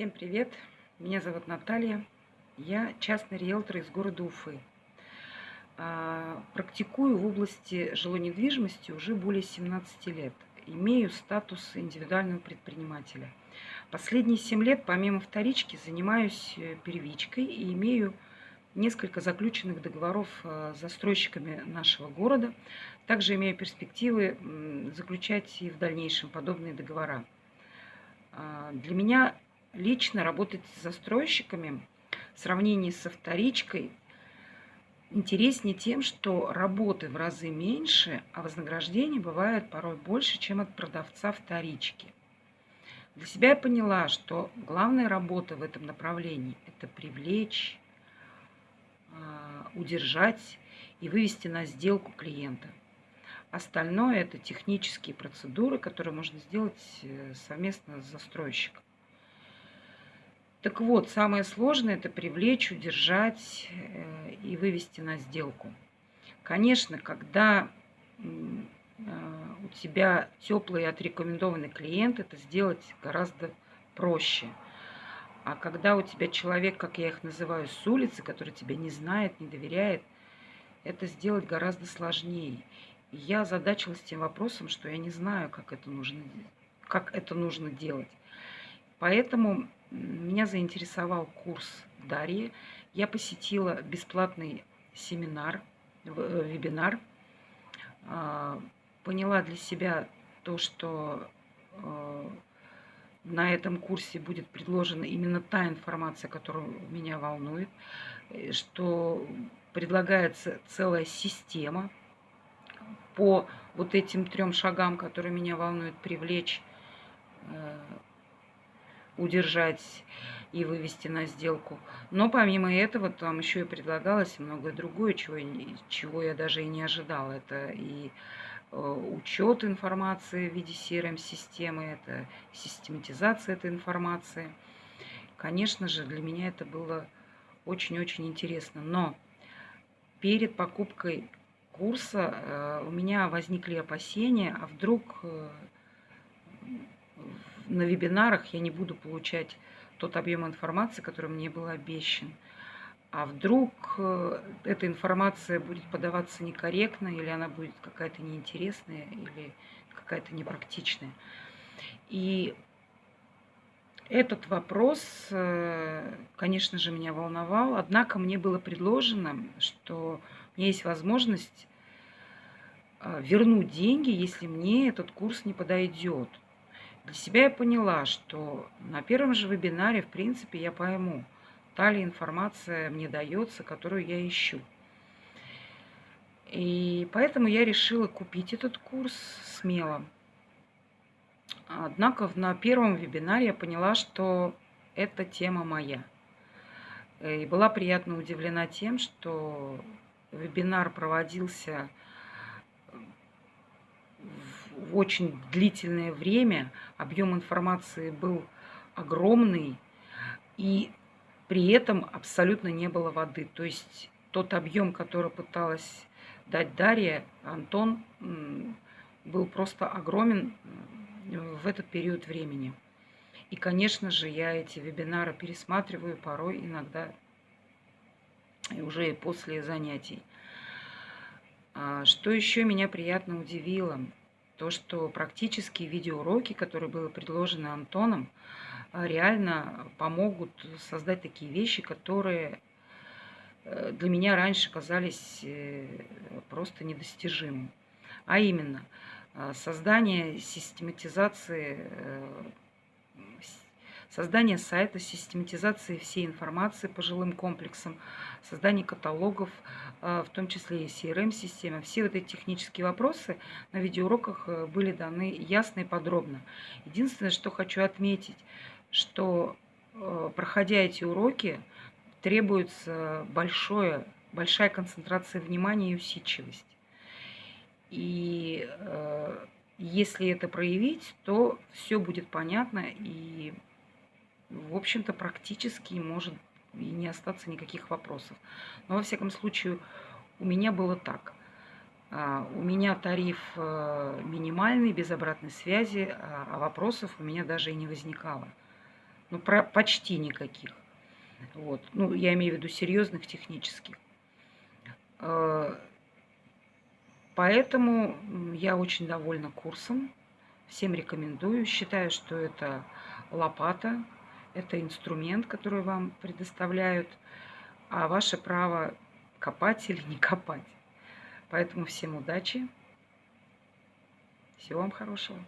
Всем привет! Меня зовут Наталья. Я частный риэлтор из города Уфы. А, практикую в области жилой недвижимости уже более 17 лет. Имею статус индивидуального предпринимателя. Последние 7 лет, помимо вторички, занимаюсь э, первичкой и имею несколько заключенных договоров э, с застройщиками нашего города. Также имею перспективы заключать и в дальнейшем подобные договора. А, для меня лично работать с застройщиками в сравнении со вторичкой интереснее тем, что работы в разы меньше, а вознаграждение бывает порой больше, чем от продавца вторички. Для себя я поняла, что главная работа в этом направлении – это привлечь, а, удержать и вывести на сделку клиента. Остальное – это технические процедуры, которые можно сделать э, совместно с застройщиком. Так вот, самое сложное – это привлечь, удержать э, и вывести на сделку. Конечно, когда э, у тебя теплый отрекомендованный клиент, это сделать гораздо проще. А когда у тебя человек, как я их называю, с улицы, который тебя не знает, не доверяет, это сделать гораздо сложнее. И я озадачилась тем вопросом, что я не знаю, как это нужно, как это нужно делать. Поэтому меня заинтересовал курс Дарьи. Я посетила бесплатный семинар, э, вебинар. А, поняла для себя то, что э, на этом курсе будет предложена именно та информация, которая меня волнует, э, что предлагается целая система по вот этим трем шагам, которые меня волнуют, привлечь удержать и вывести на сделку. Но помимо этого там еще и предлагалось многое другое, чего, чего я даже и не ожидала. Это и э, учет информации в виде CRM-системы, это систематизация этой информации. Конечно же, для меня это было очень-очень интересно. Но перед покупкой курса э, у меня возникли опасения, а вдруг э, на вебинарах я не буду получать тот объем информации, который мне был обещан. А вдруг э, эта информация будет подаваться некорректно, или она будет какая-то неинтересная, или какая-то непрактичная. И этот вопрос, э, конечно же, меня волновал. Однако мне было предложено, что у меня есть возможность э, вернуть деньги, если мне этот курс не подойдет. Для себя я поняла, что на первом же вебинаре, в принципе, я пойму, та ли информация мне дается, которую я ищу. И поэтому я решила купить этот курс смело. Однако на первом вебинаре я поняла, что эта тема моя. И была приятно удивлена тем, что вебинар проводился очень длительное время, объем информации был огромный, и при этом абсолютно не было воды. То есть тот объем, который пыталась дать Дарья, Антон, был просто огромен в этот период времени. И, конечно же, я эти вебинары пересматриваю порой иногда и уже после занятий. А что еще меня приятно удивило? То, что практические видеоуроки, которые были предложены Антоном, а, реально помогут создать такие вещи, которые э, для меня раньше казались э, просто недостижимым. А именно, создание систематизации э, создание сайта, систематизации всей информации по жилым комплексам, создание каталогов, а, в том числе и CRM-система. Все вот эти технические вопросы на видеоуроках э, были даны ясно и подробно. Единственное, что хочу отметить, что э, проходя эти уроки, требуется большое, большая концентрация внимания и усидчивость. И э, если это проявить, то все будет понятно и в общем-то, практически может и не остаться никаких вопросов. Но, во всяком случае, у меня было так. А, у меня тариф э, минимальный, без обратной связи, а, а вопросов у меня даже и не возникало. Ну, про, почти никаких. Вот. Ну, я имею в виду серьезных технических. Э, поэтому я очень довольна курсом. Всем рекомендую. Считаю, что это лопата, это инструмент, который вам предоставляют, а ваше право копать или не копать. Поэтому всем удачи. Всего вам хорошего.